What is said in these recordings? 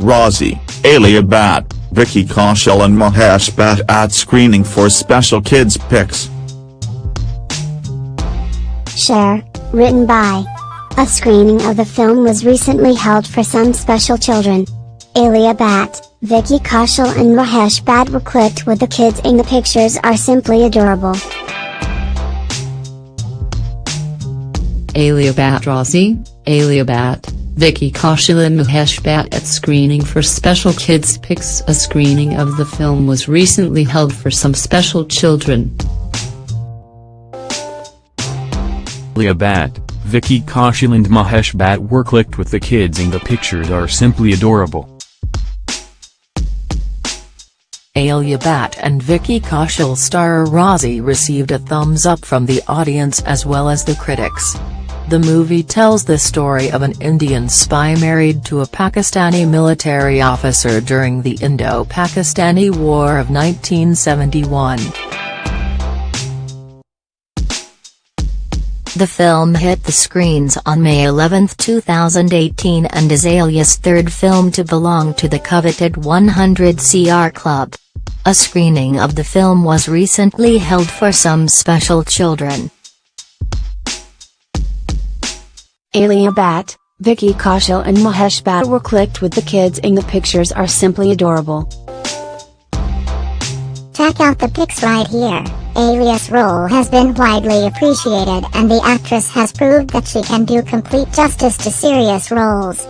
Raazi, Alia Bhatt, Vicky Kaushal and Mahesh Bhatt at screening for special kids pics. Share, written by. A screening of the film was recently held for some special children. Alia Bhatt, Vicky Kaushal and Mahesh Bhatt were clicked with the kids in the pictures are simply adorable. Alia Bhatt Raazi, Alia Bhatt, Vicky Kaushal and Mahesh Bhatt at screening for special kids pics A screening of the film was recently held for some special children. Alia Bhatt, Vicky Kaushal and Mahesh Bhatt were clicked with the kids and the pictures are simply adorable. Alia Bhatt and Vicky Kaushal star Raazi received a thumbs up from the audience as well as the critics. The movie tells the story of an Indian spy married to a Pakistani military officer during the Indo-Pakistani War of 1971. The film hit the screens on May 11, 2018 and is Alia's third film to belong to the coveted 100 CR Club. A screening of the film was recently held for some special children. Alia Bhatt, Vicky Kaushal and Mahesh Bhatt were clicked with the kids and the pictures are simply adorable. Check out the pics right here. Alia's role has been widely appreciated and the actress has proved that she can do complete justice to serious roles.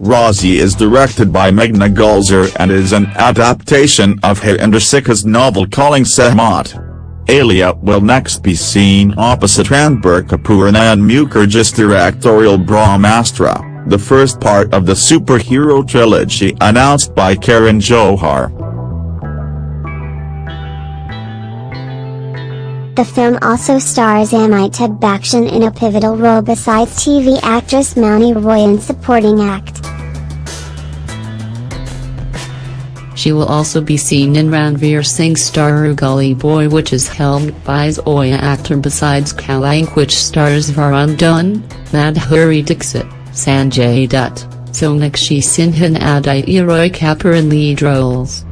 Raazi is directed by Meghna Gulzar and is an adaptation of Harvinder Sikka's novel Calling Sehmat. Alia will next be seen opposite Ranbir Kapoor and Ayan Mukerji's directorial Brahmastra the first part of the superhero trilogy announced by Karan Johar. The film also stars Amitabh Bachchan in a pivotal role besides TV actress Mouni Roy in supporting act. She will also be seen in Ranveer Singh's star Gully Boy which is helmed by Zoya Akhtar besides Kalank which stars Varun Dhawan, Madhuri Dixit. Sanjay Dutt, Sonakshi Sinha and Aditya Roy Kapoor in lead roles.